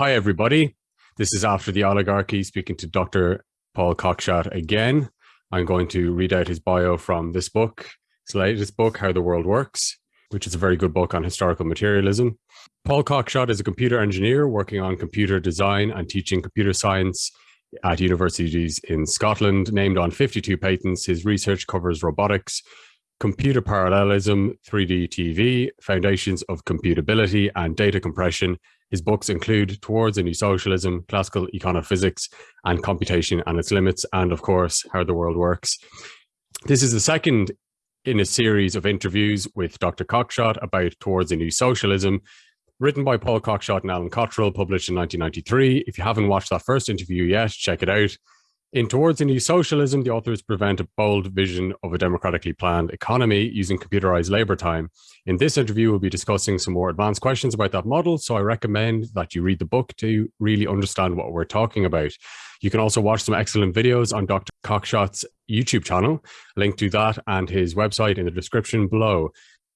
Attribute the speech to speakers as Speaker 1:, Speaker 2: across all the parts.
Speaker 1: Hi, everybody. This is After the Oligarchy speaking to Dr. Paul Cockshott again. I'm going to read out his bio from this book, his latest book, How the World Works, which is a very good book on historical materialism. Paul Cockshott is a computer engineer working on computer design and teaching computer science at universities in Scotland. Named on 52 patents, his research covers robotics, computer parallelism, 3D TV, foundations of computability, and data compression. His books include Towards a New Socialism, Classical Econophysics, and Computation and Its Limits, and of course, How the World Works. This is the second in a series of interviews with Dr. Cockshott about Towards a New Socialism, written by Paul Cockshott and Allin Cottrell, published in 1993. If you haven't watched that first interview yet, check it out. In Towards a New Socialism, the authors present a bold vision of a democratically planned economy using computerized labor time. In this interview, we'll be discussing some more advanced questions about that model, so I recommend that you read the book to really understand what we're talking about. You can also watch some excellent videos on Dr. Cockshott's YouTube channel, link to that and his website in the description below.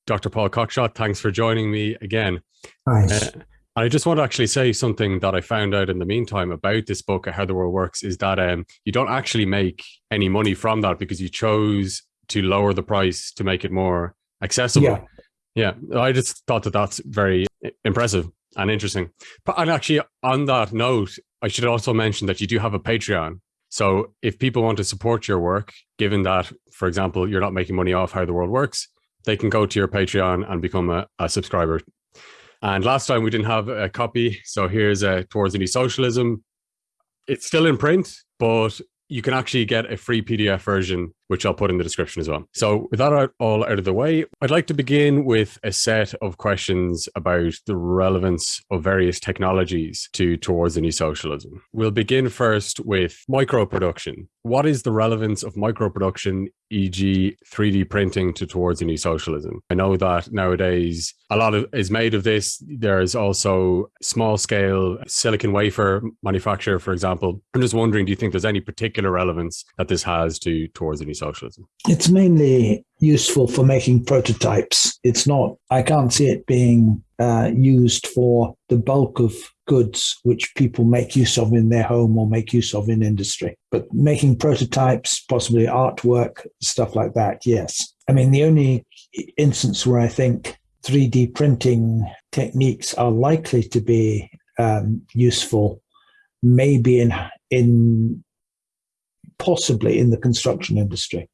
Speaker 1: Dr. Paul Cockshott, thanks for joining me again.
Speaker 2: Nice.
Speaker 1: Uh, I just want to actually say something that I found out in the meantime about this book, How the World Works, is that um, you don't actually make any money from that because you chose to lower the price to make it more accessible.
Speaker 2: Yeah.
Speaker 1: Yeah. I just thought that that's very impressive and interesting. But and actually, on that note, I should also mention that you do have a Patreon. So if people want to support your work, given that, for example, you're not making money off How the World Works, they can go to your Patreon and become a, a subscriber and last time we didn't have a copy. So here's a Towards the New Socialism. It's still in print, but you can actually get a free PDF version, which I'll put in the description as well. So with that all out of the way, I'd like to begin with a set of questions about the relevance of various technologies to towards the new socialism. We'll begin first with micro production. What is the relevance of micro production, e.g. 3D printing to towards a new socialism? I know that nowadays a lot of is made of this. There's also small scale silicon wafer manufacture, for example. I'm just wondering, do you think there's any particular relevance that this has to towards a new socialism?
Speaker 2: It's mainly useful for making prototypes. It's not, I can't see it being uh, used for the bulk of goods which people make use of in their home or make use of in industry. But making prototypes, possibly artwork, stuff like that, yes. I mean, the only instance where I think 3D printing techniques are likely to be um, useful maybe in in possibly in the construction industry.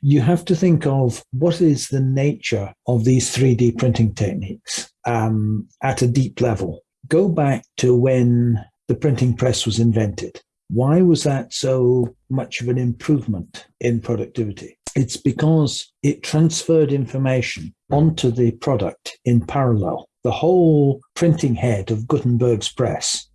Speaker 2: You have to think of what is the nature of these 3D printing techniques um, at a deep level. Go back to when the printing press was invented. Why was that so much of an improvement in productivity? It's because it transferred information onto the product in parallel. The whole printing head of Gutenberg's press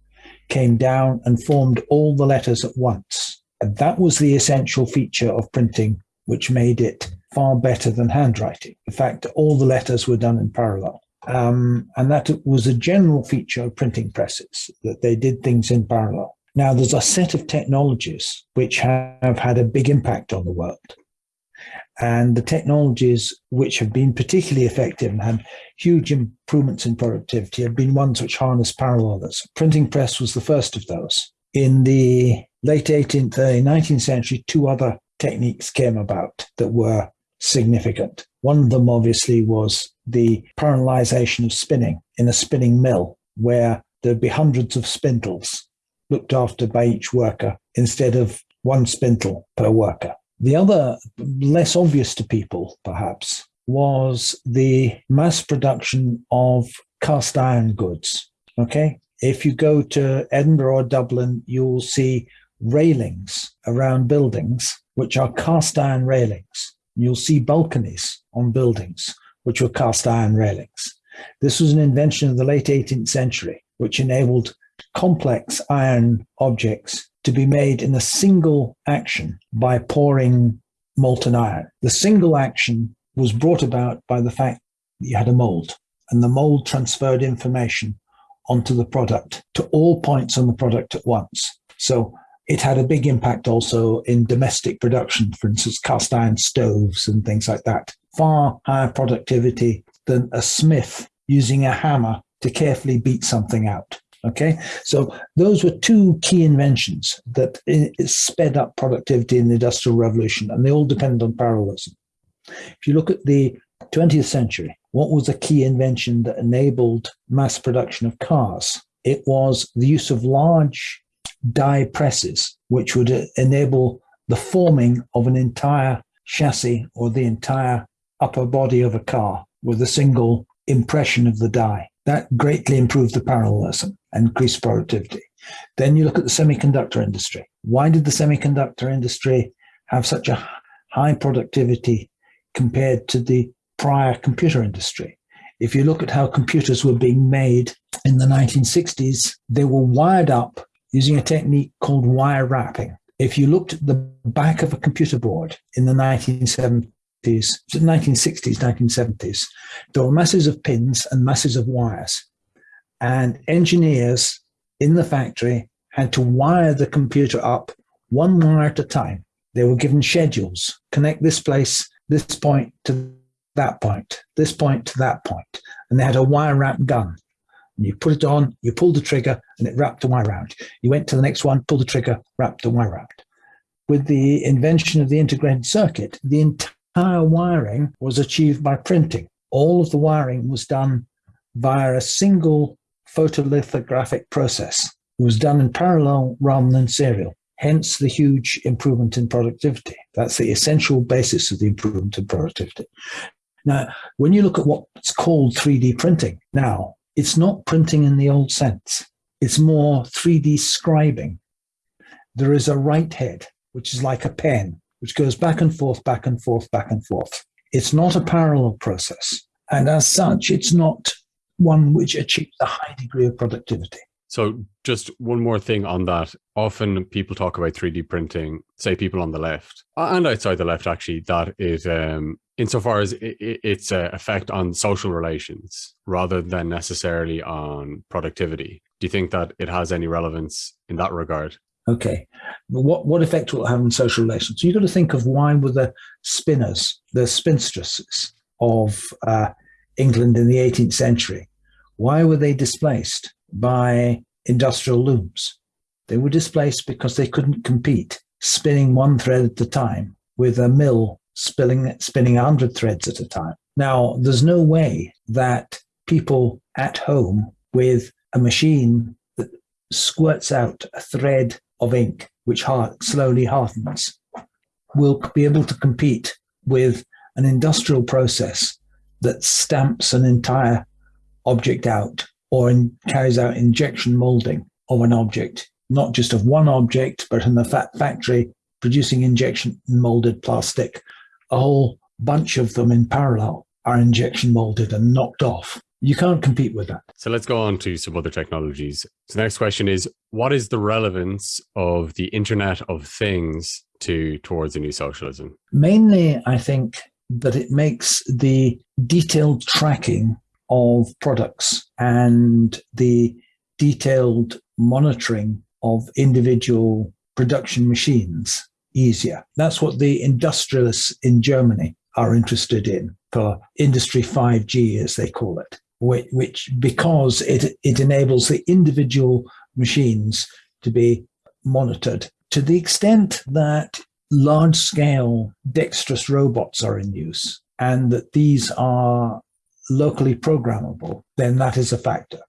Speaker 2: came down and formed all the letters at once. And that was the essential feature of printing, which made it far better than handwriting. In fact all the letters were done in parallel. Um, and that was a general feature of printing presses, that they did things in parallel. Now, there's a set of technologies which have had a big impact on the world. And the technologies which have been particularly effective and had huge improvements in productivity have been ones which harness parallelism. Printing press was the first of those. In the late 18th, early 19th century, two other techniques came about that were significant. One of them, obviously, was the parallelization of spinning in a spinning mill, where there'd be hundreds of spindles looked after by each worker instead of one spindle per worker. The other, less obvious to people, perhaps, was the mass production of cast iron goods. Okay. If you go to Edinburgh or Dublin, you'll see railings around buildings, which are cast iron railings. You'll see balconies on buildings, which were cast iron railings. This was an invention of the late 18th century, which enabled complex iron objects to be made in a single action by pouring molten iron. The single action was brought about by the fact that you had a mold, and the mold transferred information onto the product to all points on the product at once. So it had a big impact also in domestic production, for instance, cast iron stoves and things like that. Far higher productivity than a smith using a hammer to carefully beat something out. Okay, so those were two key inventions that sped up productivity in the Industrial Revolution, and they all depend on parallelism. If you look at the 20th century, what was a key invention that enabled mass production of cars? It was the use of large die presses, which would enable the forming of an entire chassis or the entire upper body of a car with a single impression of the die. That greatly improved the parallelism and increased productivity. Then you look at the semiconductor industry. Why did the semiconductor industry have such a high productivity compared to the prior computer industry? If you look at how computers were being made in the 1960s, they were wired up using a technique called wire wrapping. If you looked at the back of a computer board in the 1970s, 1960s, 1970s, there were masses of pins and masses of wires. And engineers in the factory had to wire the computer up one wire at a time. They were given schedules connect this place, this point to that point, this point to that point. And they had a wire wrap gun. And you put it on, you pulled the trigger, and it wrapped the wire around. You went to the next one, pulled the trigger, wrapped the wire around. With the invention of the integrated circuit, the entire wiring was achieved by printing. All of the wiring was done via a single photolithographic process. It was done in parallel rather than serial. Hence the huge improvement in productivity. That's the essential basis of the improvement in productivity. Now, when you look at what's called 3D printing now, it's not printing in the old sense. It's more 3D scribing. There is a write head, which is like a pen, which goes back and forth, back and forth, back and forth. It's not a parallel process. And as such, it's not one which achieves a high degree of productivity.
Speaker 1: So, just one more thing on that. Often people talk about 3D printing, say people on the left and outside the left, actually, that it, um, insofar as it, its uh, effect on social relations rather than necessarily on productivity. Do you think that it has any relevance in that regard?
Speaker 2: Okay. What what effect will it have on social relations? So you've got to think of why were the spinners, the spinstresses of uh, England in the 18th century, why were they displaced by industrial looms? They were displaced because they couldn't compete, spinning one thread at a time with a mill spinning, spinning 100 threads at a time. Now, there's no way that people at home with a machine that squirts out a thread of ink, which hard, slowly hardens, will be able to compete with an industrial process that stamps an entire object out or in, carries out injection molding of an object, not just of one object, but in the fa- factory producing injection molded plastic. A whole bunch of them in parallel are injection molded and knocked off. You can't compete with that.
Speaker 1: So let's go on to some other technologies. So the next question is what is the relevance of the Internet of Things to towards a new socialism?
Speaker 2: Mainly, I think that it makes the detailed tracking of products and the detailed monitoring of individual production machines easier. That's what the industrialists in Germany are interested in for Industry 5G, as they call it, which, which because it, it enables the individual machines to be monitored to the extent that large scale dexterous robots are in use and that these are locally programmable, then that is a factor.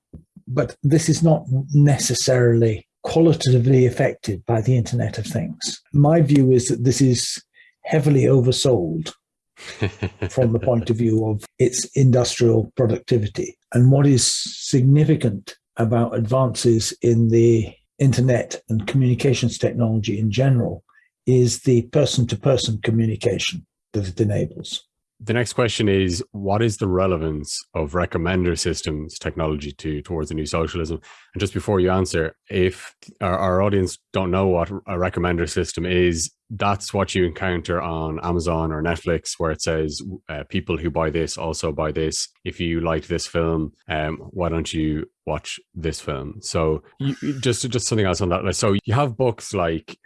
Speaker 2: But this is not necessarily qualitatively affected by the Internet of Things. My view is that this is heavily oversold from the point of view of its industrial productivity. And what is significant about advances in the internet and communications technology in general is the person to person communication that it enables.
Speaker 1: The next question is what is the relevance of recommender systems technology to towards a new socialism? And just before you answer, if our, our audience don't know what a recommender system is, that's what you encounter on Amazon or Netflix, where it says uh, people who buy this also buy this. If you like this film, um, why don't you watch this film? So you, just just something else on that. So you have books like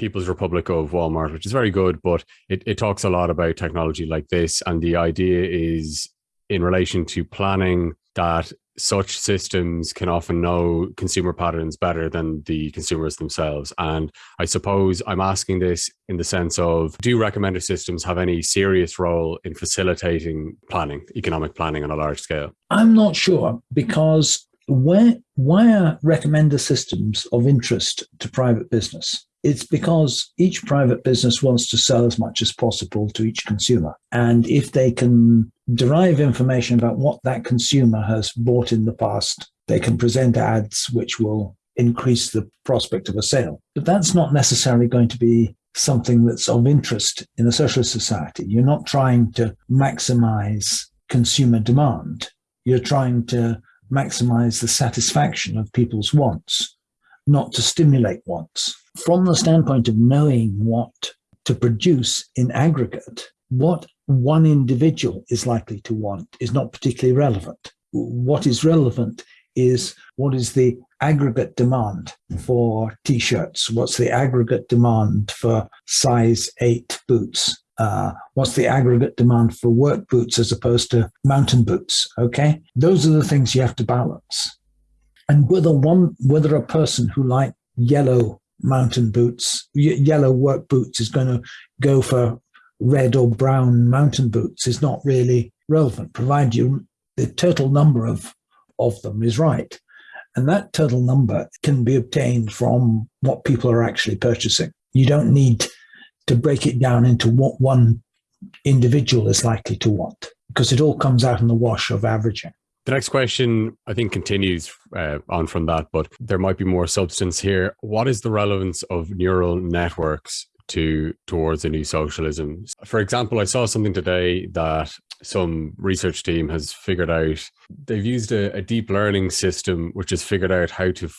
Speaker 1: People's Republic of Walmart, which is very good, but it, it talks a lot about technology like this. And the idea is in relation to planning that such systems can often know consumer patterns better than the consumers themselves. And I suppose I'm asking this in the sense of do recommender systems have any serious role in facilitating planning, economic planning on a large scale?
Speaker 2: I'm not sure because where, why are recommender systems of interest to private business? It's because each private business wants to sell as much as possible to each consumer. And if they can derive information about what that consumer has bought in the past, they can present ads which will increase the prospect of a sale. But that's not necessarily going to be something that's of interest in a socialist society. You're not trying to maximize consumer demand. You're trying to maximize the satisfaction of people's wants, not to stimulate wants from the standpoint of knowing what to produce in aggregate, what one individual is likely to want is not particularly relevant. What is relevant is what is the aggregate demand for t-shirts? What's the aggregate demand for size eight boots? Uh, what's the aggregate demand for work boots as opposed to mountain boots? Okay, those are the things you have to balance. And whether one, whether a person who likes yellow mountain boots, yellow work boots is going to go for red or brown mountain boots is not really relevant, provided you the total number of, of them is right. And that total number can be obtained from what people are actually purchasing. You don't need to break it down into what one individual is likely to want because it all comes out in the wash of averaging.
Speaker 1: The next question, I think, continues uh, on from that, but there might be more substance here. What is the relevance of neural networks to towards a new socialism? For example, I saw something today that some research team has figured out. They've used a, a deep learning system which has figured out how to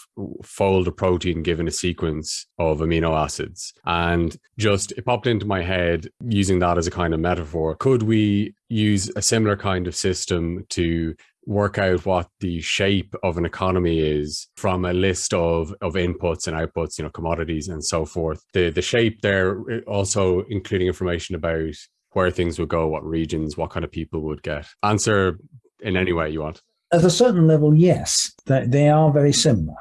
Speaker 1: fold a protein given a sequence of amino acids. And just it popped into my head using that as a kind of metaphor. Could we use a similar kind of system to work out what the shape of an economy is from a list of of inputs and outputs you know commodities and so forth. The the shape there also including information about where things would go what regions what kind of people would get. Answer in any way you want.
Speaker 2: At a certain level yes they are very similar.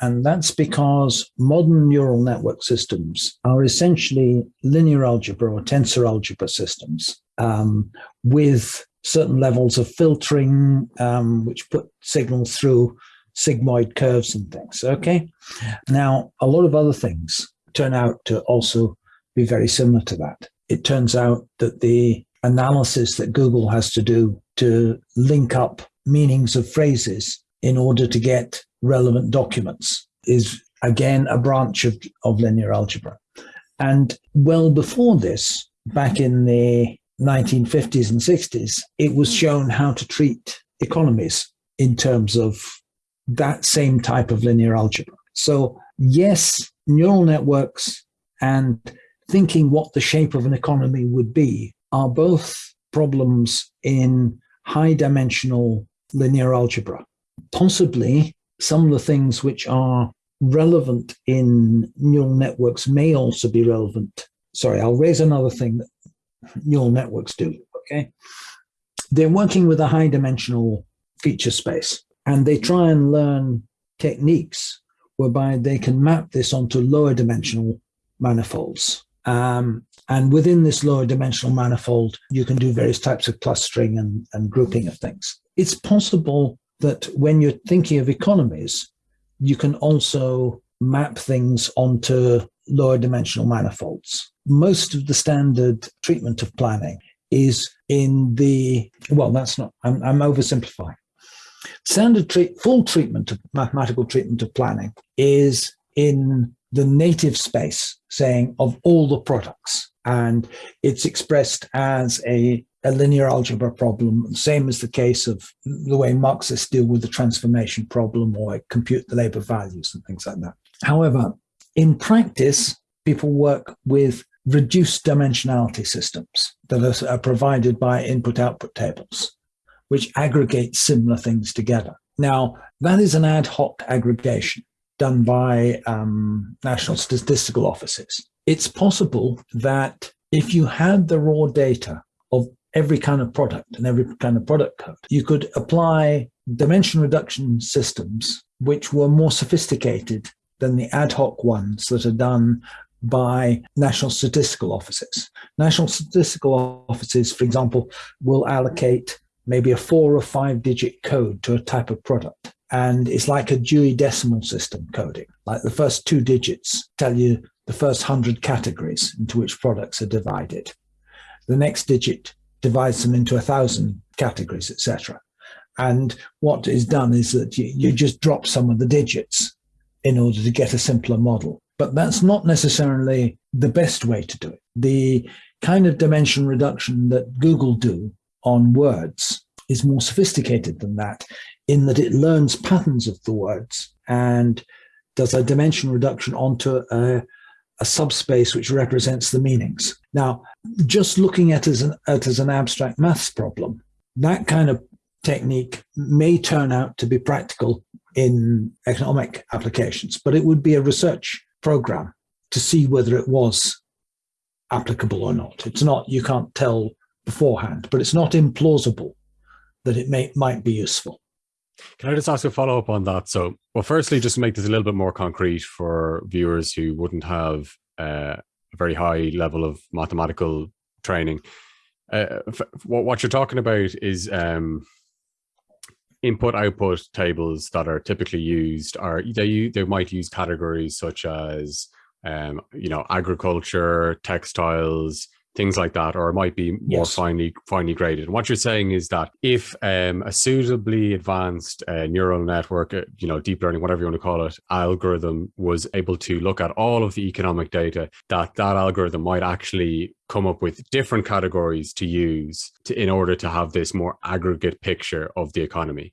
Speaker 2: And that's because modern neural network systems are essentially linear algebra or tensor algebra systems um, with certain levels of filtering, um, which put signals through sigmoid curves and things. Okay. Now, a lot of other things turn out to also be very similar to that. It turns out that the analysis that Google has to do to link up meanings of phrases in order to get relevant documents is again a branch of, of linear algebra. And well before this, back in the 1950s and 60s, it was hmm. shown how to treat economies in terms of that same type of linear algebra. So, yes, neural networks and thinking what the shape of an economy would be are both problems in high dimensional linear algebra. Possibly some of the things which are relevant in neural networks may also be relevant. Sorry, I'll raise another thing that neural networks do. Okay. They're working with a high dimensional feature space and they try and learn techniques whereby they can map this onto lower dimensional manifolds. Um, and within this lower dimensional manifold, you can do various types of clustering and, and grouping of things. It's possible that when you're thinking of economies, you can also map things onto lower dimensional manifolds. Most of the standard treatment of planning is in the, well, that's not, I'm, I'm oversimplifying. Standard treat, full treatment of mathematical treatment of planning is in the native space, saying of all the products. And it's expressed as a, a linear algebra problem, same as the case of the way Marxists deal with the transformation problem or compute the labor values and things like that. However, in practice, people work with reduced dimensionality systems that are, provided by input output tables, which aggregate similar things together. Now, that is an ad hoc aggregation done by um, national statistical offices. It's possible that if you had the raw data of every kind of product and every kind of product code. You could apply dimension reduction systems which were more sophisticated than the ad hoc ones that are done by national statistical offices. National statistical offices, for example, will allocate maybe a four or five digit code to a type of product. And it's like a Dewey Decimal System coding. Like the first two digits tell you the first 100 categories into which products are divided. The next digit divides them into a thousand categories, etc. And what is done is that you, you just drop some of the digits in order to get a simpler model. But that's not necessarily the best way to do it. The kind of dimension reduction that Google do on words is more sophisticated than that in that it learns patterns of the words and does a dimension reduction onto a, a subspace which represents the meanings. Now, just looking at as an, at as an abstract maths problem, that kind of technique may turn out to be practical in economic applications, but it would be a research program to see whether it was applicable or not. It's not, you can't tell beforehand, but it's not implausible that it may might be useful.
Speaker 1: Can I just ask a follow up on that? So, well, firstly, just to make this a little bit more concrete for viewers who wouldn't have uh, a very high level of mathematical training, uh, what, what you're talking about is um, input output tables that are typically used are they they might use categories such as um, you know agriculture, textiles, things like that, or it might be more yes. finely finely graded. And what you're saying is that if um, a suitably advanced uh, neural network, uh, you know, deep learning, whatever you want to call it, algorithm was able to look at all of the economic data, that that algorithm might actually come up with different categories to use to, in order to have this more aggregate picture of the economy.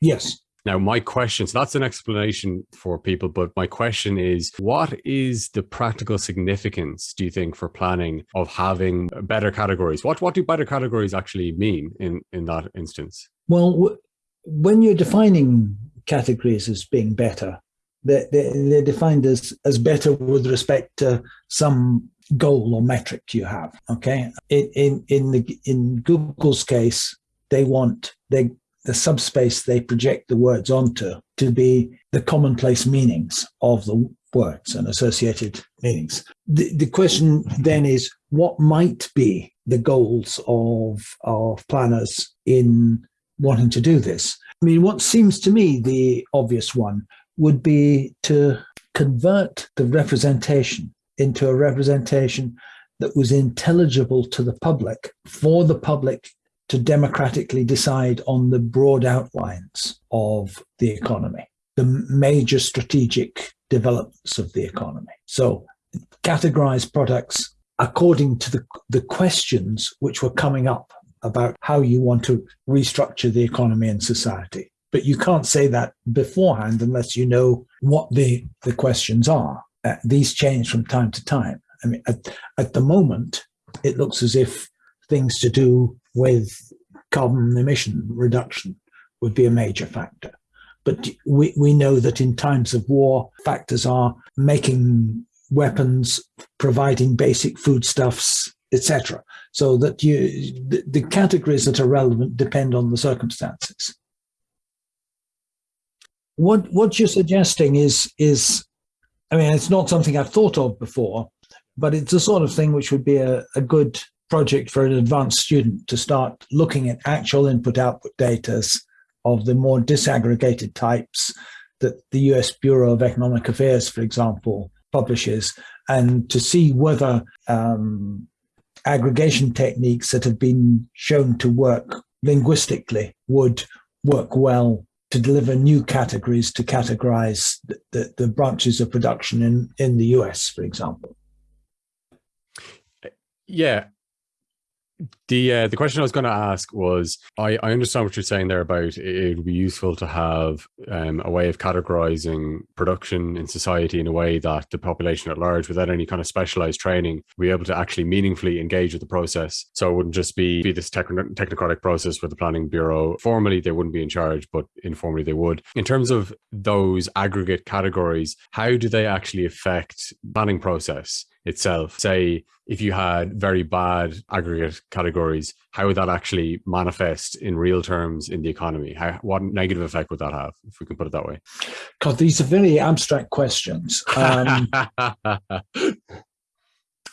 Speaker 2: Yes.
Speaker 1: Now, my question, so that's an explanation for people, but my question is, what is the practical significance, do you think, for planning of having better categories? What, what do better categories actually mean in, in that instance?
Speaker 2: Well, when you're defining categories as being better, they're, they're, defined as, as better with respect to some goal or metric you have. Okay, in in in, the, in Google's case, they want they the subspace they project the words onto to be the commonplace meanings of the words and associated meanings. The, the question then is what might be the goals of, of planners in wanting to do this? I mean, what seems to me the obvious one would be to convert the representation into a representation that was intelligible to the public for the public to democratically decide on the broad outlines of the economy, the major strategic developments of the economy. So categorize products according to the, the questions which were coming up about how you want to restructure the economy and society. But you can't say that beforehand unless you know what the, the questions are. Uh, these change from time to time. I mean, at, at the moment, it looks as if things to do with carbon emission reduction would be a major factor. But we, we know that in times of war, factors are making weapons, providing basic foodstuffs, etc. So that you the, the categories that are relevant depend on the circumstances. What what you're suggesting is is I mean it's not something I've thought of before, but it's the sort of thing which would be a, a good project for an advanced student to start looking at actual input output data of the more disaggregated types that the US Bureau of Economic Affairs, for example, publishes, and to see whether um, aggregation techniques that have been shown to work linguistically would work well to deliver new categories to categorize the, the, the branches of production in, in the US, for example.
Speaker 1: Yeah, the uh, the question I was going to ask was I, I understand what you're saying there about it would be useful to have um, a way of categorizing production in society in a way that the population at large, without any kind of specialized training, be able to actually meaningfully engage with the process. So it wouldn't just be, be this technocratic process where the planning bureau formally they wouldn't be in charge, but informally they would. In terms of those aggregate categories, how do they actually affect planning process? Itself. Say if you had very bad aggregate categories, how would that actually manifest in real terms in the economy? How, what negative effect would that have, if we can put it that way?
Speaker 2: God, these are very abstract questions. Um,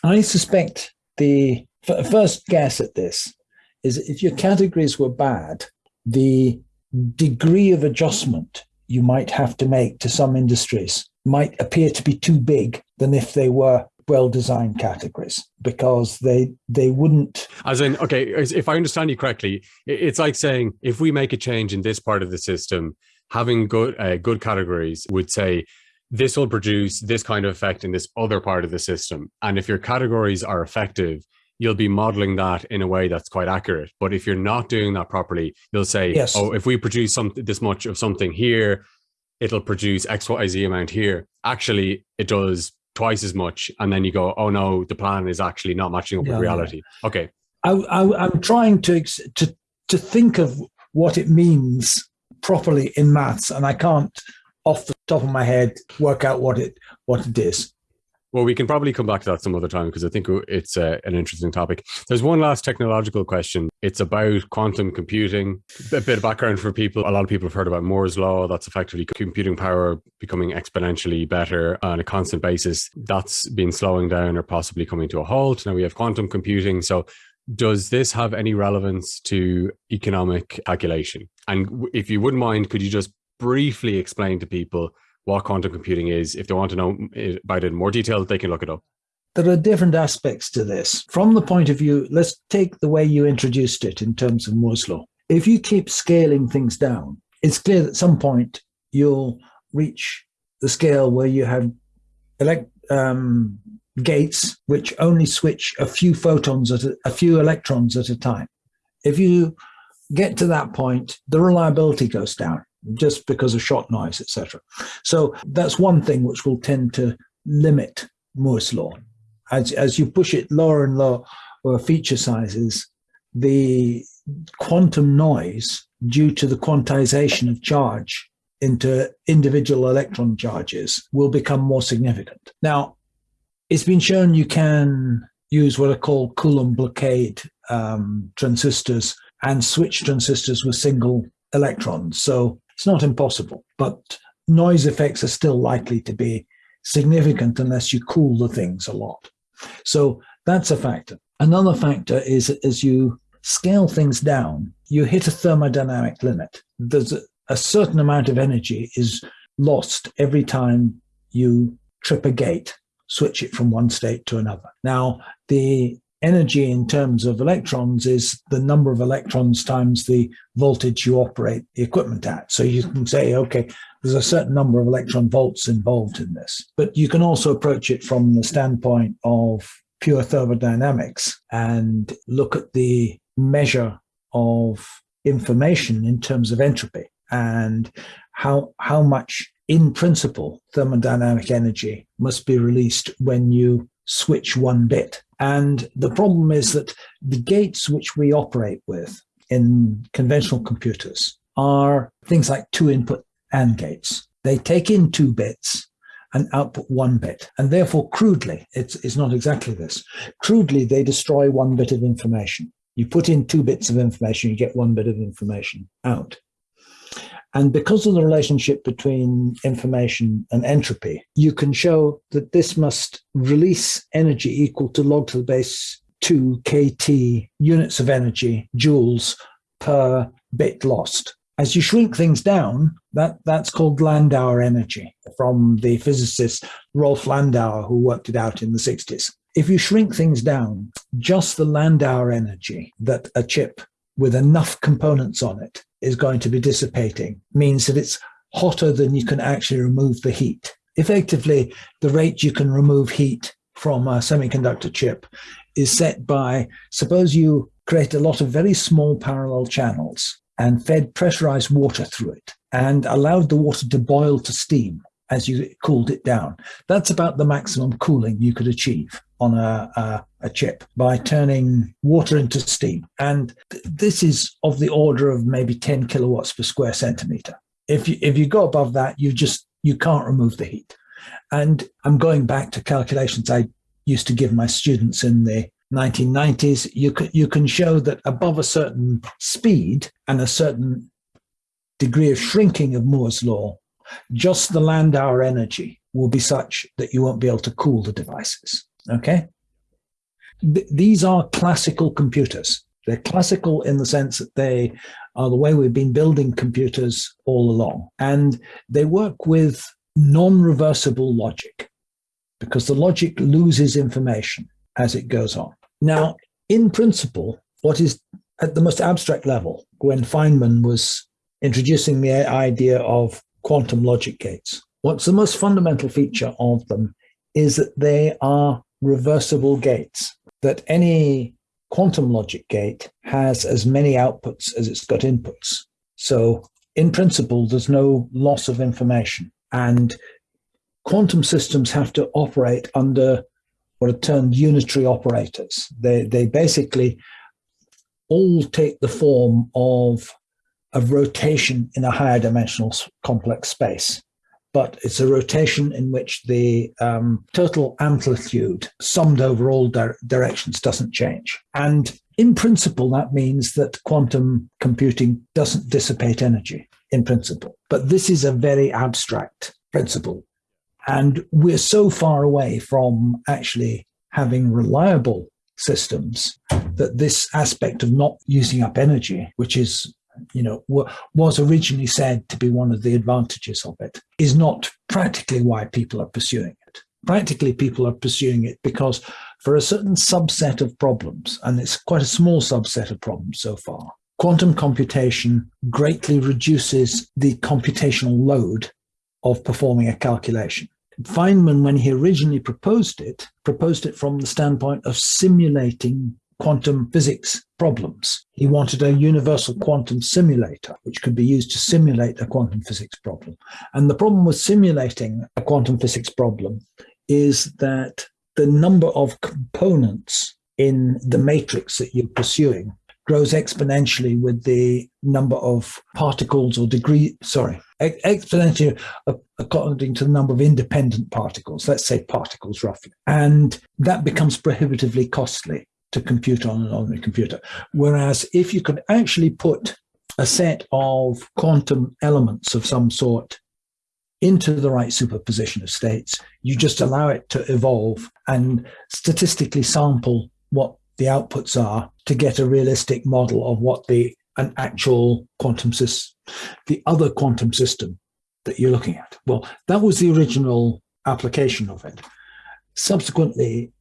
Speaker 2: I suspect the first guess at this is if your categories were bad, the degree of adjustment you might have to make to some industries might appear to be too big than if they were well designed categories because they they wouldn't
Speaker 1: as in okay if i understand you correctly it's like saying if we make a change in this part of the system having good uh, good categories would say this will produce this kind of effect in this other part of the system. And if your categories are effective you'll be modeling that in a way that's quite accurate. But if you're not doing that properly you'll say yes. oh if we produce some this much of something here it'll produce xyz amount here. Actually it does twice as much and then you go oh no the plan is actually not matching up yeah, with reality. Yeah. okay.
Speaker 2: I, I, i'm trying to to to think of what it means properly in maths and i can't off the top of my head work out what it what it is
Speaker 1: well, we can probably come back to that some other time because I think it's uh, an interesting topic. There's one last technological question. It's about quantum computing. A bit of background for people. A lot of people have heard about Moore's law. That's effectively computing power becoming exponentially better on a constant basis. That's been slowing down or possibly coming to a halt. Now we have quantum computing. So does this have any relevance to economic calculation? And if you wouldn't mind, could you just briefly explain to people what quantum computing is. If they want to know about it in more detail, they can look it up.
Speaker 2: There are different aspects to this. From the point of view, let's take the way you introduced it in terms of Moore's law. If you keep scaling things down, it's clear that at some point you'll reach the scale where you have elect, um, gates which only switch a few photons at a, a few electrons at a time. If you get to that point, the reliability goes down just because of shot noise, etc. So that's one thing which will tend to limit Moore's law. As, as you push it lower and lower or feature sizes, the quantum noise due to the quantization of charge into individual electron charges will become more significant. Now, it's been shown you can use what are called Coulomb blockade um, transistors and switch transistors with single electrons. So it's not impossible, but noise effects are still likely to be significant unless you cool the things a lot. So that's a factor. Another factor is as you scale things down, you hit a thermodynamic limit. There's a, a certain amount of energy is lost every time you trip a gate, switch it from one state to another. Now, the energy in terms of electrons is the number of electrons times the voltage you operate the equipment at. So you can say, okay, there's a certain number of electron volts involved in this. But you can also approach it from the standpoint of pure thermodynamics and look at the measure of information in terms of entropy and how how much in principle thermodynamic energy must be released when you switch one bit and the problem is that the gates which we operate with in conventional computers are things like two input AND gates. They take in two bits and output one bit. And therefore, crudely, it's, it's not exactly this. Crudely, they destroy one bit of information. You put in two bits of information, you get one bit of information out. And because of the relationship between information and entropy, you can show that this must release energy equal to log to the base 2 kt units of energy, joules per bit lost. As you shrink things down, that, that's called Landauer energy from the physicist Rolf Landauer, who worked it out in the 60s. If you shrink things down, just the Landauer energy that a chip with enough components on it is going to be dissipating means that it's hotter than you can actually remove the heat. Effectively, the rate you can remove heat from a semiconductor chip is set by, suppose you create a lot of very small parallel channels and fed pressurized water through it and allowed the water to boil to steam as you cooled it down. That's about the maximum cooling you could achieve on a, a, a chip by turning water into steam. And th- this is of the order of maybe 10 kilowatts per square centimeter. If you, if you go above that, you just you can't remove the heat. And I'm going back to calculations I used to give my students in the 1990s, you can, you can show that above a certain speed and a certain degree of shrinking of Moore's law, just the Landauer energy will be such that you won't be able to cool the devices. Okay? Th these are classical computers. They're classical in the sense that they are the way we've been building computers all along. And they work with non-reversible logic because the logic loses information as it goes on. Now, in principle, what is at the most abstract level, when Feynman was introducing the idea of quantum logic gates, what's the most fundamental feature of them is that they are reversible gates, that any quantum logic gate has as many outputs as it's got inputs. So in principle, there's no loss of information. And quantum systems have to operate under what are termed unitary operators. They, they basically all take the form of a rotation in a higher dimensional complex space but it's a rotation in which the um, total amplitude summed over all di directions doesn't change. And in principle, that means that quantum computing doesn't dissipate energy in principle. But this is a very abstract principle. And we're so far away from actually having reliable systems that this aspect of not using up energy, which is you know, what was originally said to be one of the advantages of it, is not practically why people are pursuing it. Practically, people are pursuing it because for a certain subset of problems, and it's quite a small subset of problems so far, quantum computation greatly reduces the computational load of performing a calculation. Feynman, when he originally proposed it, proposed it from the standpoint of simulating quantum physics problems. He wanted a universal quantum simulator, which could be used to simulate a quantum physics problem. And the problem with simulating a quantum physics problem is that the number of components in the matrix that you're pursuing grows exponentially with the number of particles or degree, sorry, exponentially uh, according to the number of independent particles, let's say particles roughly. And that becomes prohibitively costly to compute on an ordinary computer. Whereas if you could actually put a set of quantum elements of some sort into the right superposition of states, you just allow it to evolve and statistically sample what the outputs are to get a realistic model of what the an actual quantum system, the other quantum system that you're looking at. Well, that was the original application of it. Subsequently,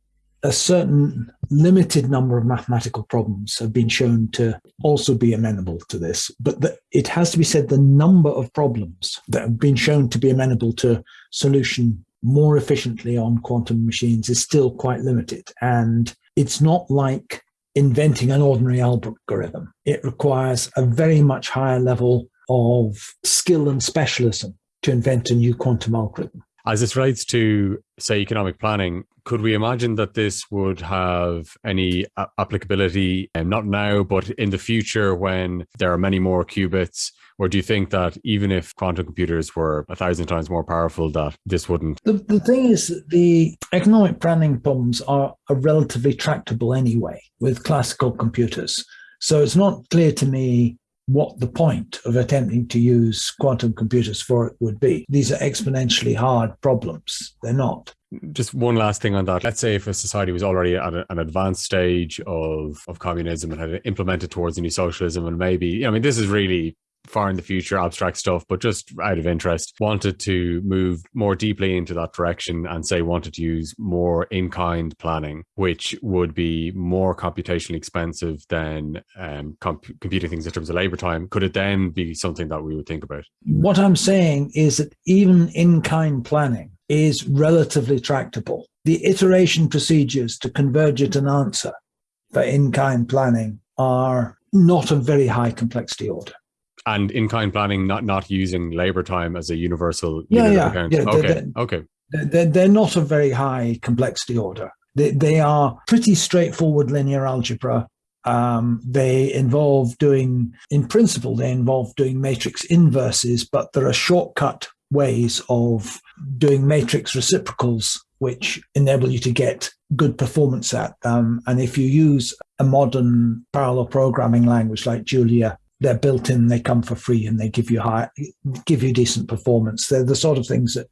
Speaker 2: a certain limited number of mathematical problems have been shown to also be amenable to this. But the, it has to be said the number of problems that have been shown to be amenable to solution more efficiently on quantum machines is still quite limited. And it's not like inventing an ordinary algorithm. It requires a very much higher level of skill and specialism to invent a new quantum algorithm.
Speaker 1: As this relates to, say, economic planning, could we imagine that this would have any applicability, um, not now, but in the future when there are many more qubits? Or do you think that even if quantum computers were a thousand times more powerful, that this wouldn't?
Speaker 2: The, the thing is, the economic planning problems are, are relatively tractable anyway with classical computers. So it's not clear to me what the point of attempting to use quantum computers for it would be. These are exponentially hard problems. They're not.
Speaker 1: Just one last thing on that. Let's say if a society was already at a, an advanced stage of, of communism and had implemented towards a new socialism, and maybe, I mean, this is really far in the future abstract stuff, but just out of interest, wanted to move more deeply into that direction and say wanted to use more in-kind planning, which would be more computationally expensive than um, comp computing things in terms of labor time. Could it then be something that we would think about?
Speaker 2: What I'm saying is that even in-kind planning is relatively tractable. The iteration procedures to converge at an answer for in-kind planning are not of very high complexity order
Speaker 1: and in-kind planning not not using labor time as a universal yeah, yeah, account. yeah okay they're, okay
Speaker 2: they're, they're not a very high complexity order they, they are pretty straightforward linear algebra um, they involve doing in principle they involve doing matrix inverses but there are shortcut ways of doing matrix reciprocals which enable you to get good performance at. Um, and if you use a modern parallel programming language like Julia, they're built in, they come for free, and they give you high, give you decent performance. They're the sort of things that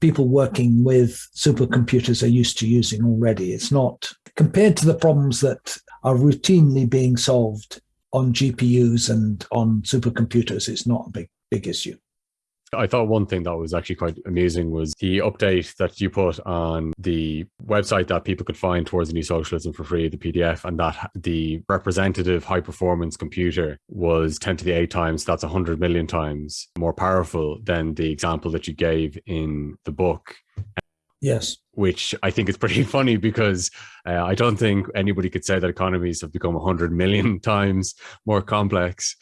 Speaker 2: people working with supercomputers are used to using already. It's not compared to the problems that are routinely being solved on GPUs and on supercomputers. It's not a big big issue.
Speaker 1: I thought one thing that was actually quite amusing was the update that you put on the website that people could find towards the new socialism for free, the PDF, and that the representative high performance computer was 10 to the 8 times, that's 100 million times more powerful than the example that you gave in the book.
Speaker 2: Yes.
Speaker 1: Which I think is pretty funny because uh, I don't think anybody could say that economies have become 100 million times more complex.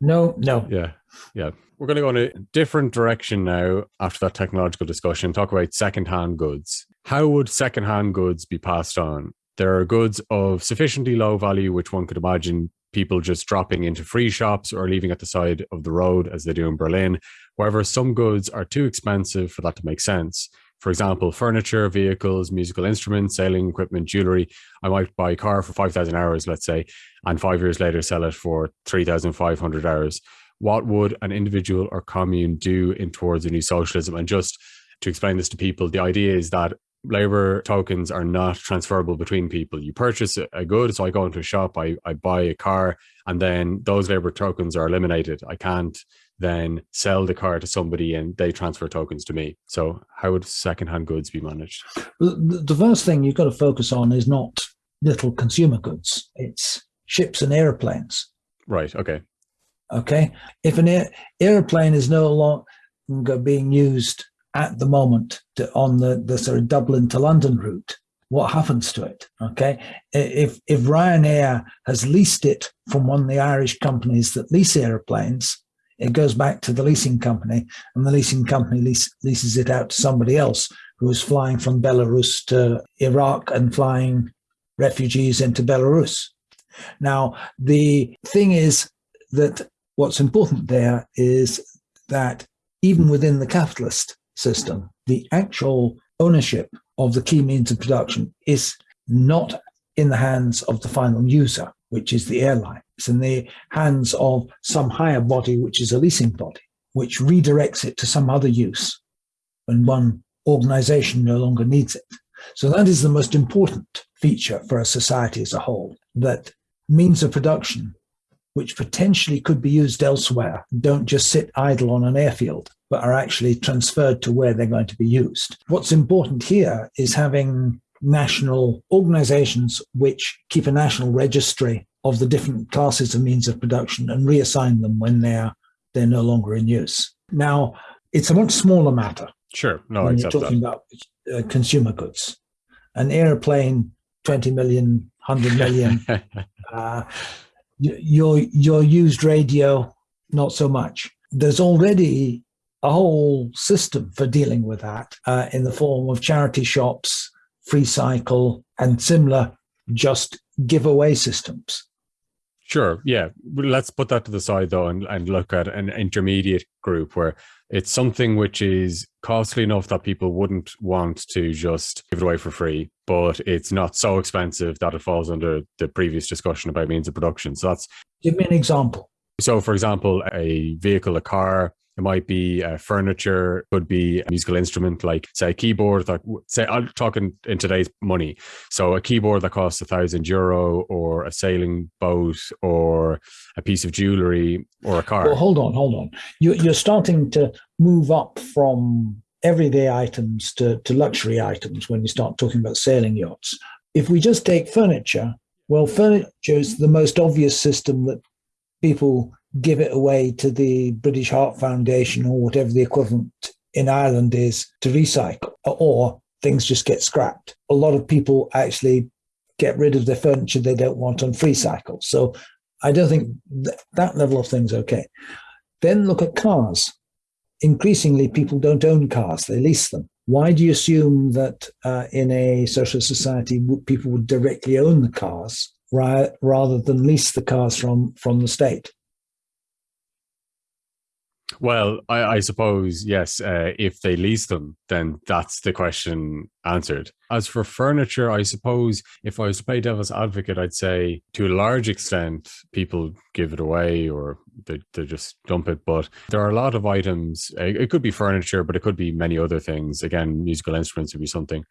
Speaker 2: No, no.
Speaker 1: Yeah, yeah. We're going to go in a different direction now after that technological discussion, talk about secondhand goods. How would secondhand goods be passed on? There are goods of sufficiently low value, which one could imagine people just dropping into free shops or leaving at the side of the road as they do in Berlin. However, some goods are too expensive for that to make sense. For example, furniture, vehicles, musical instruments, sailing equipment, jewelry. I might buy a car for 5,000 hours, let's say, and five years later sell it for 3,500 hours what would an individual or commune do in towards a new socialism? And just to explain this to people, the idea is that labor tokens are not transferable between people. You purchase a good, so I go into a shop, I, I buy a car, and then those labor tokens are eliminated. I can't then sell the car to somebody and they transfer tokens to me. So how would secondhand goods be managed?
Speaker 2: The, first thing you've got to focus on is not little consumer goods. It's ships and airplanes.
Speaker 1: Right. Okay.
Speaker 2: Okay. If an air, airplane is no longer being used at the moment to, on the, the sort of Dublin to London route, what happens to it? Okay. If, if Ryanair has leased it from one of the Irish companies that lease airplanes, it goes back to the leasing company and the leasing company lease, leases it out to somebody else who is flying from Belarus to Iraq and flying refugees into Belarus. Now, the thing is that what's important there is that even within the capitalist system, the actual ownership of the key means of production is not in the hands of the final user, which is the airline. It's in the hands of some higher body, which is a leasing body, which redirects it to some other use when one organization no longer needs it. So that is the most important feature for a society as a whole, that means of production which potentially could be used elsewhere don't just sit idle on an airfield, but are actually transferred to where they're going to be used. What's important here is having national organizations which keep a national registry of the different classes of means of production and reassign them when they're they're no longer in use. Now, it's a much smaller matter.
Speaker 1: Sure, no,
Speaker 2: when you're talking that. about uh, consumer goods. An airplane, 20 million, 100 million, uh, your your used radio not so much there's already a whole system for dealing with that uh, in the form of charity shops free cycle and similar just giveaway systems
Speaker 1: Sure. Yeah. Let's put that to the side though and, and look at an intermediate group where it's something which is costly enough that people wouldn't want to just give it away for free, but it's not so expensive that it falls under the previous discussion about means of production. So that's
Speaker 2: give me an example.
Speaker 1: So for example, a vehicle, a car, it might be uh, furniture, could be a musical instrument like say a keyboard that say I'm talking in today's money. So a keyboard that costs a thousand euro, or a sailing boat, or a piece of jewelry, or a car.
Speaker 2: Well, hold on, hold on. You, you're starting to move up from everyday items to, to luxury items when you start talking about sailing yachts. If we just take furniture, well, furniture is the most obvious system that people give it away to the British Heart Foundation or whatever the equivalent in Ireland is to recycle, or things just get scrapped. A lot of people actually get rid of the furniture they don't want on free cycle. So I don't think th- that level of thing's okay. Then look at cars. Increasingly, people don't own cars, they lease them. Why do you assume that uh, in a social society people would directly own the cars rather than lease the cars from, from the state?
Speaker 1: Well, I, I suppose, yes, uh, if they lease them, then that's the question answered. As for furniture, I suppose if I was to play devil's advocate, I'd say to a large extent, people give it away or they, they just dump it. But there are a lot of items, it could be furniture, but it could be many other things. Again, musical instruments would be something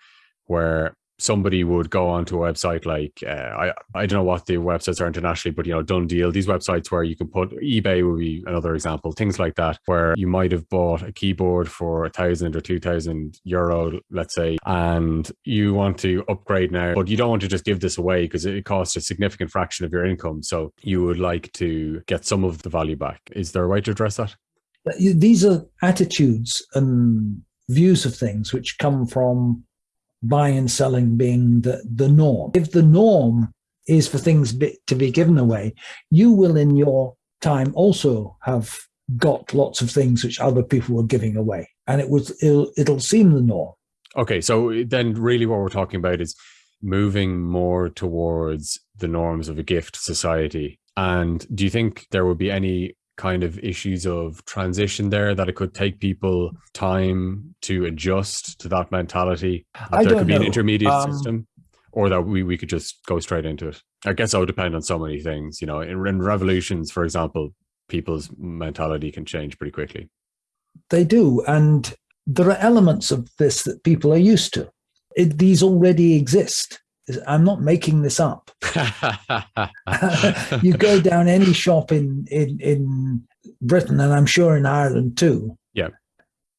Speaker 1: where somebody would go onto a website like uh, I I don't know what the websites are internationally, but you know Done Deal, these websites where you can put eBay would be another example, things like that, where you might have bought a keyboard for a thousand or two thousand euro, let's say, and you want to upgrade now, but you don't want to just give this away because it costs a significant fraction of your income. So you would like to get some of the value back. Is there a way to address that?
Speaker 2: These are attitudes and views of things which come from buying and selling being the, the norm. If the norm is for things be, to be given away, you will in your time also have got lots of things which other people were giving away. And it was it'll, it'll seem the norm.
Speaker 1: Okay, so then really what we're talking about is moving more towards the norms of a gift society. And do you think there would be any kind of issues of transition there that it could take people time to adjust to that mentality that there could be
Speaker 2: know.
Speaker 1: an intermediate
Speaker 2: um,
Speaker 1: system or that we, we could just go straight into it i guess it would depend on so many things you know in, in revolutions for example people's mentality can change pretty quickly
Speaker 2: They do. And there are elements of this that people are used to. It, these already exist. I'm not making this up. you go down any shop in, in, in Britain, and I'm sure in Ireland too.
Speaker 1: Yeah.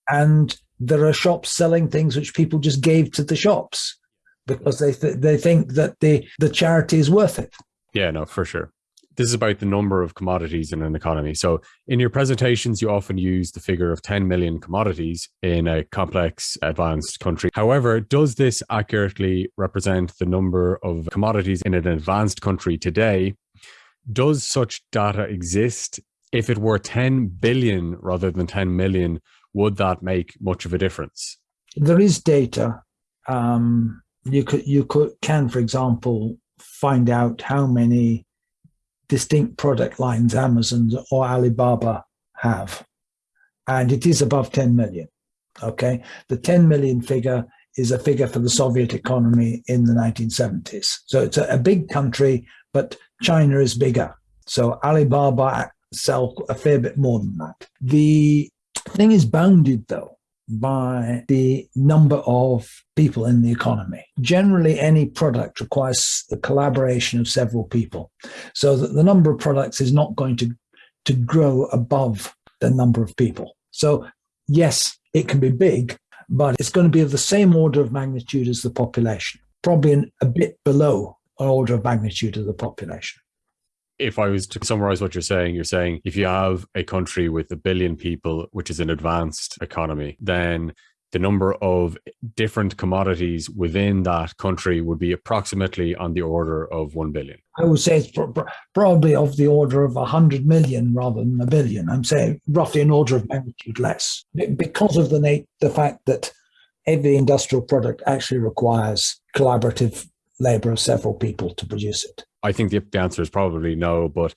Speaker 2: And there are shops selling things which people just gave to the shops because they th- they think that the, the charity is worth it.
Speaker 1: Yeah, no, for sure. This is about the number of commodities in an economy. So, in your presentations, you often use the figure of 10 million commodities in a complex, advanced country. However, does this accurately represent the number of commodities in an advanced country today? Does such data exist? If it were 10 billion rather than 10 million, would that make much of a difference?
Speaker 2: There is data. Um, you could you could can, for example, find out how many distinct product lines Amazon or Alibaba have, and it is above 10 million. Okay, the 10 million figure is a figure for the Soviet economy in the 1970s. So it's a, a big country, but China is bigger. So Alibaba sell a fair bit more than that. The thing is bounded though by the number of people in the economy. Generally, any product requires the collaboration of several people, so that the number of products is not going to, to grow above the number of people. So, yes, it can be big, but it's going to be of the same order of magnitude as the population, probably an, a bit below an order of magnitude of the population
Speaker 1: if I was to summarize what you're saying, you're saying if you have a country with a billion people, which is an advanced economy, then the number of different commodities within that country would be approximately on the order of 1 billion.
Speaker 2: I would say it's pro- probably of the order of 100 million rather than a billion. I'm saying roughly an order of magnitude less because of the, the fact that every industrial product actually requires collaborative labor of several people to produce it.
Speaker 1: I think the, answer is probably no. But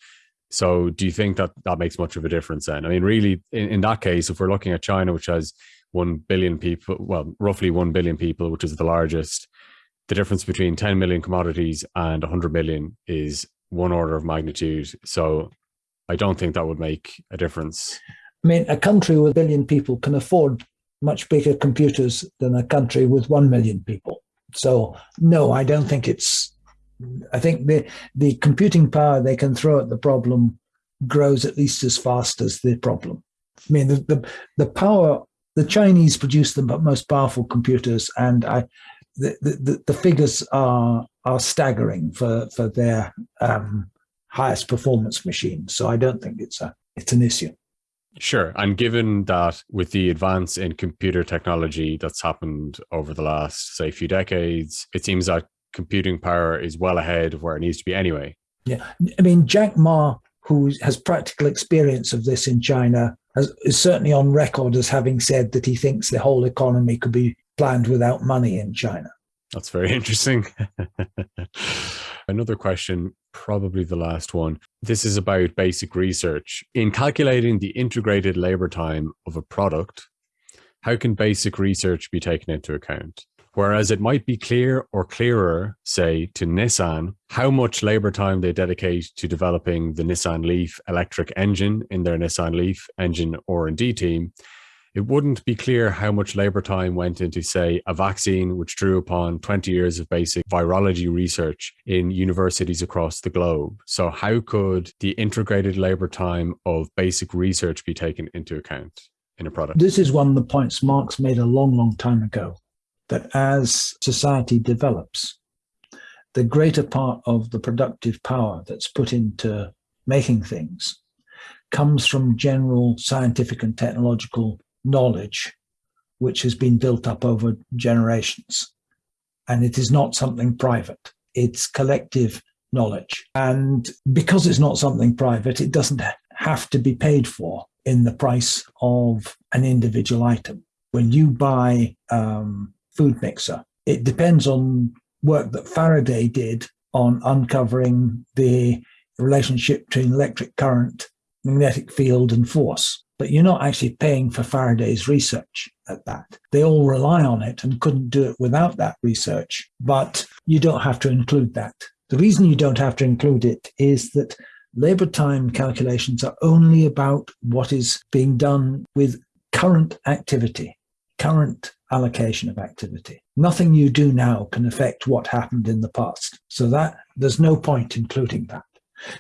Speaker 1: so, do you think that that makes much of a difference? Then, I mean, really, in, in that case, if we're looking at China, which has one billion people, well, roughly one billion people, which is the largest, the difference between 10 million commodities and 100 million is one order of magnitude. So, I don't think that would make a difference.
Speaker 2: I mean, a country with a billion people can afford much bigger computers than a country with 1 million people. So, no, I don't think it's I think the the computing power they can throw at the problem grows at least as fast as the problem. I mean, the the, the power the Chinese produce the most powerful computers, and I the, the, the figures are are staggering for for their um, highest performance machines. So I don't think it's a it's an issue.
Speaker 1: Sure. And given that with the advance in computer technology that's happened over the last, say, few decades, it seems that computing power is well ahead of where it needs to be anyway.
Speaker 2: Yeah, I mean Jack Ma, who has practical experience of this in China, has, is certainly on record as having said that he thinks the whole economy could be planned without money in China.
Speaker 1: That's very interesting. Another question, probably the last one. This is about basic research. In calculating the integrated labor time of a product, how can basic research be taken into account? Whereas it might be clear or clearer, say, to Nissan, how much labor time they dedicate to developing the Nissan Leaf electric engine in their Nissan Leaf engine R&D team, it wouldn't be clear how much labor time went into, say, a vaccine which drew upon 20 years of basic virology research in universities across the globe. So how could the integrated labor time of basic research be taken into account in a product?
Speaker 2: This is one of the points Marx made a long, long time ago, that as society develops, the greater part of the productive power that's put into making things comes from general scientific and technological knowledge which has been built up over generations. And it is not something private, it's collective knowledge. And because it's not something private, it doesn't have to be paid for in the price of an individual item. When you buy um, food mixer, it depends on work that Faraday did on uncovering the relationship between electric current, magnetic field, and force but you're not actually paying for Faraday's research at that. They all rely on it and couldn't do it without that research, but you don't have to include that. The reason you don't have to include it is that labor time calculations are only about what is being done with current activity, current allocation of activity. Nothing you do now can affect what happened in the past. So that there's no point including that.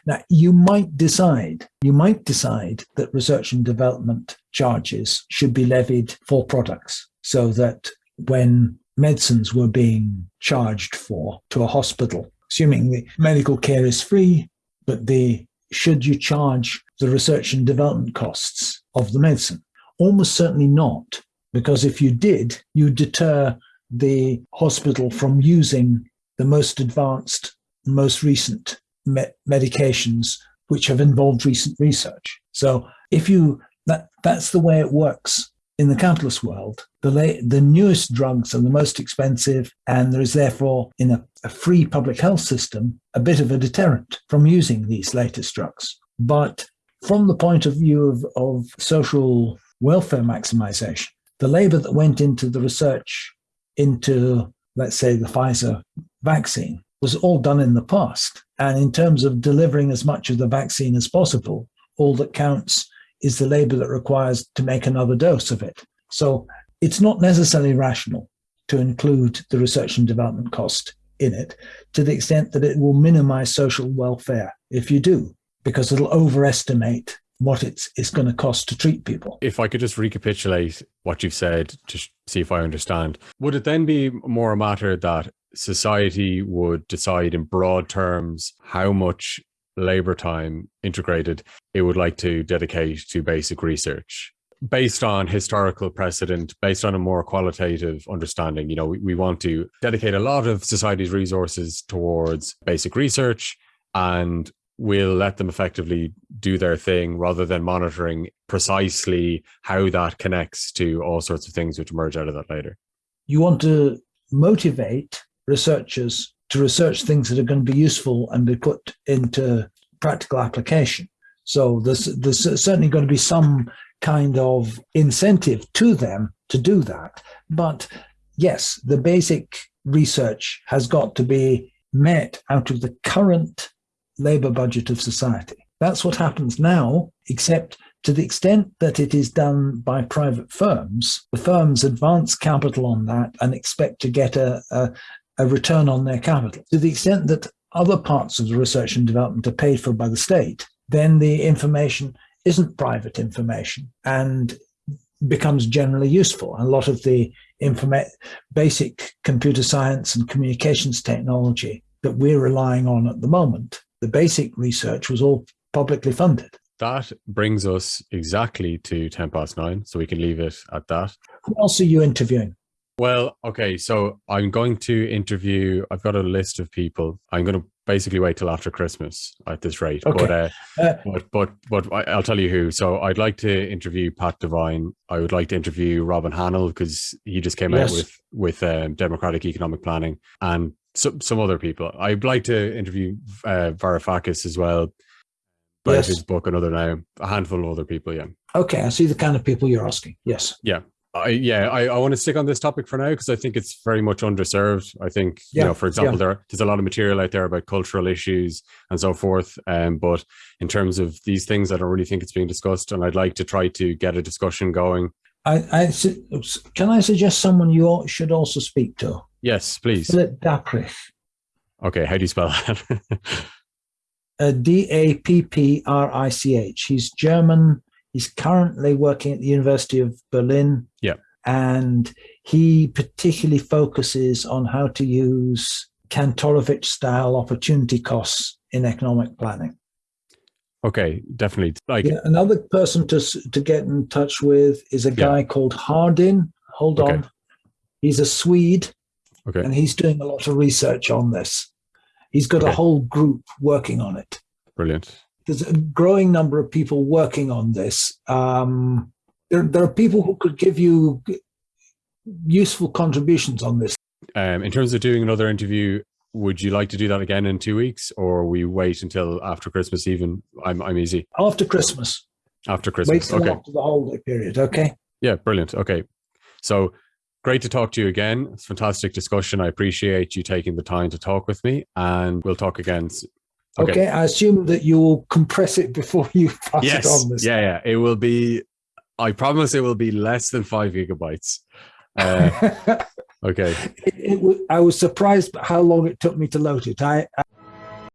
Speaker 2: Now, you might decide, you might decide that research and development charges should be levied for products so that when medicines were being charged for to a hospital, assuming the medical care is free, but the should you charge the research and development costs of the medicine? Almost certainly not, because if you did, you deter the hospital from using the most advanced, most recent me medications which have involved recent research. So if you that that's the way it works in the capitalist world. The the newest drugs are the most expensive, and there is therefore in a, a free public health system a bit of a deterrent from using these latest drugs. But from the point of view of, of social welfare maximization, the labor that went into the research into, let's say, the Pfizer vaccine was all done in the past. And in terms of delivering as much of the vaccine as possible, all that counts is the labor that requires to make another dose of it. So it's not necessarily rational to include the research and development cost in it to the extent that it will minimize social welfare if you do, because it'll overestimate what it's, it's going to cost to treat people.
Speaker 1: If I could just recapitulate what you've said to see if I understand, would it then be more a matter that society would decide in broad terms how much labor time integrated it would like to dedicate to basic research based on historical precedent, based on a more qualitative understanding. You know, we, we want to dedicate a lot of society's resources towards basic research and we'll let them effectively do their thing rather than monitoring precisely how that connects to all sorts of things which emerge out of that later.
Speaker 2: You want to motivate researchers to research things that are going to be useful and be put into practical application. So there's, there's certainly going to be some kind of incentive to them to do that. But yes, the basic research has got to be met out of the current labor budget of society. That's what happens now, except to the extent that it is done by private firms, the firms advance capital on that and expect to get a, a, a return on their capital. To the extent that other parts of the research and development are paid for by the state, then the information isn't private information and becomes generally useful. A lot of the basic computer science and communications technology that we're relying on at the moment, the basic research was all publicly funded.
Speaker 1: That brings us exactly to 10 past nine, so we can leave it at that.
Speaker 2: Who else are you interviewing?
Speaker 1: Well, okay, so I'm going to interview, I've got a list of people. I'm going to basically wait till after Christmas at this rate. Okay. But, uh, uh, but, but, but I'll tell you who. So I'd like to interview Pat Devine. I would like to interview Robin Hahnel because he just came yes. out with, with um, democratic economic planning and some, some other people. I'd like to interview uh, Varoufakis as well about his book another now a handful of other people. Yeah.
Speaker 2: Okay, I see the kind of people you're asking. Yes.
Speaker 1: Yeah. I, yeah, I, I want to stick on this topic for now because I think it's very much underserved. I think,
Speaker 2: Yeah,
Speaker 1: you know, for example,
Speaker 2: yeah.
Speaker 1: there there's a lot of material out there about cultural issues and so forth. Um, but in terms of these things, I don't really think it's being discussed, and I'd like to try to get a discussion going.
Speaker 2: I, I can I suggest someone you should also speak to?
Speaker 1: Yes, please.
Speaker 2: Philip Dapprich,
Speaker 1: Okay, how do you spell that?
Speaker 2: uh, D A P P R I C H. He's German. He's currently working at the University of Berlin.
Speaker 1: Yeah.
Speaker 2: And he particularly focuses on how to use Kantorovich style opportunity costs in economic planning.
Speaker 1: Okay, definitely. Like,
Speaker 2: Yeah, another person to to get in touch with is a
Speaker 1: Yeah.
Speaker 2: guy called Hardin. Hold
Speaker 1: Okay.
Speaker 2: on, he's a Swede,
Speaker 1: okay,
Speaker 2: and he's doing a lot of research on this. He's got a whole group working on it.
Speaker 1: brilliant.
Speaker 2: There's a growing number of people working on this. Um, there, there are people who could give you useful contributions on this.
Speaker 1: Um, in terms of doing another interview, would you like to do that again in two weeks, or we wait until after Christmas? Even I'm I'm easy
Speaker 2: After Christmas,
Speaker 1: after Christmas. Okay,
Speaker 2: after the holiday period. Okay.
Speaker 1: yeah, brilliant. Okay, so great to talk to you again. It's fantastic discussion. I appreciate you taking the time to talk with me, and we'll talk again. s-
Speaker 2: Okay. I assume that you will compress it before you pass
Speaker 1: Yes.
Speaker 2: it on. This.
Speaker 1: Yeah, yeah. It will be. I promise it will be less than five gigabytes. Uh, okay.
Speaker 2: it, it, I was surprised how long it took me to load it. I,